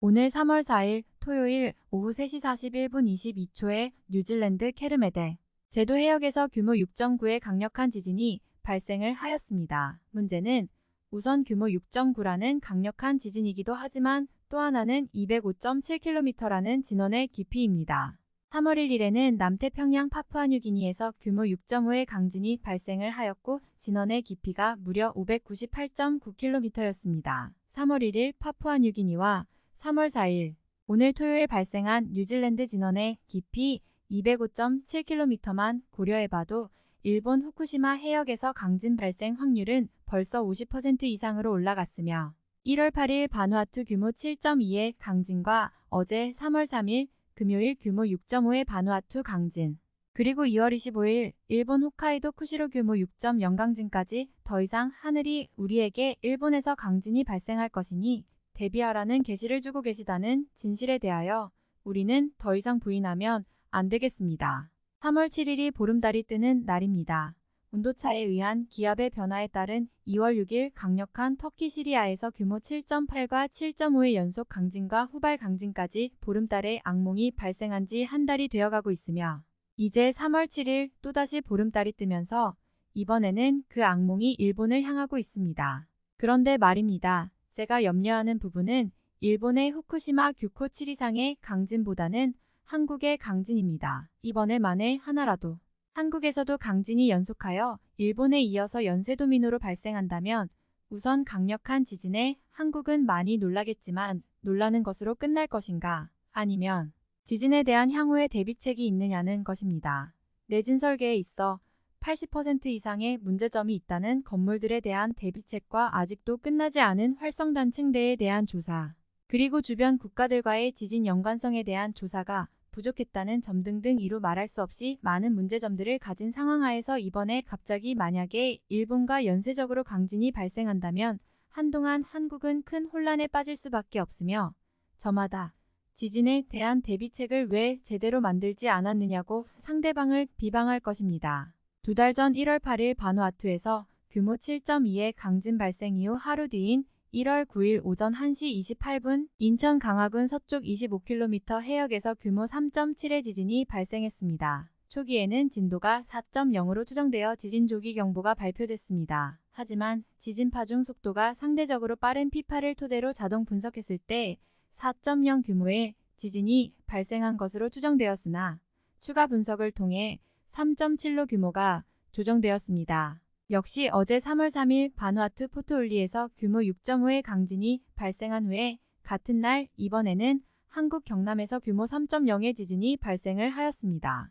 오늘 3월 4일 토요일 오후 3시 41분 22초에 뉴질랜드 케르메데 제도 해역에서 규모 6.9의 강력한 지진이 발생을 하였습니다. 문제는 우선 규모 6.9라는 강력한 지진이기도 하지만 또 하나는 205.7km라는 진원의 깊이입니다. 3월 1일에는 남태평양 파푸아뉴기니에서 규모 6.5의 강진이 발생을 하였고 진원의 깊이가 무려 598.9km였습니다. 3월 1일 파푸아뉴기니와 3월 4일. 오늘 토요일 발생한 뉴질랜드 진원의 깊이 205.7km만 고려해봐도 일본 후쿠시마 해역에서 강진 발생 확률은 벌써 50% 이상으로 올라갔으며 1월 8일 바누아투 규모 7.2의 강진과 어제 3월 3일 금요일 규모 6.5의 바누아투 강진. 그리고 2월 25일 일본 홋카이도 쿠시로 규모 6.0 강진까지 더 이상 하늘이 우리에게 일본에서 강진이 발생할 것이니 대비하라는 계시를 주고 계시다는 진실에 대하여 우리는 더 이상 부인하면 안 되겠습니다. 3월 7일이 보름달이 뜨는 날입니다. 온도차에 의한 기압의 변화에 따른 2월 6일 강력한 터키 시리아에서 규모 7.8과 7.5의 연속 강진과 후발 강진까지 보름달의 악몽이 발생한 지 한 달이 되어가고 있으며 이제 3월 7일 또다시 보름달이 뜨면서 이번에는 그 악몽이 일본을 향하고 있습니다. 그런데 말입니다. 제가 염려하는 부분은 일본의 후쿠시마 규코 7 이상의 강진보다는 한국의 강진입니다. 이번에 만에 하나라도 한국에서도 강진이 연속하여 일본에 이어서 연쇄도미노로 발생한다면 우선 강력한 지진에 한국은 많이 놀라겠지만 놀라는 것으로 끝날 것인가 아니면 지진에 대한 향후의 대비책이 있느냐는 것입니다. 내진 설계에 있어 80% 이상의 문제점이 있다는 건물들에 대한 대비책과 아직도 끝나지 않은 활성단층대에 대한 조사, 그리고 주변 국가들과의 지진 연관성에 대한 조사가 부족했다는 점 등등 이루 말할 수 없이 많은 문제점들을 가진 상황하에서 이번에 갑자기 만약에 일본과 연쇄적으로 강진이 발생한다면 한동안 한국은 큰 혼란에 빠질 수밖에 없으며 저마다 지진에 대한 대비책을 왜 제대로 만들지 않았느냐고 상대방을 비방할 것입니다. 두 달 전 1월 8일 바누아투에서 규모 7.2의 강진 발생 이후 하루 뒤인 1월 9일 오전 1시 28분 인천 강화군 서쪽 25km 해역에서 규모 3.7의 지진이 발생했습니다. 초기에는 진도가 4.0으로 추정되어 지진 조기 경보가 발표됐습니다. 하지만 지진 파중 속도가 상대적으로 빠른 피파를 토대로 자동 분석했을 때 4.0 규모의 지진이 발생한 것으로 추정되었으나 추가 분석을 통해 3.7로 규모가 조정되었습니다. 역시 어제 3월 3일 바누아투 포토올리에서 규모 6.5의 강진이 발생한 후에 같은 날 이번에는 한국 경남에서 규모 3.0의 지진이 발생을 하였습니다.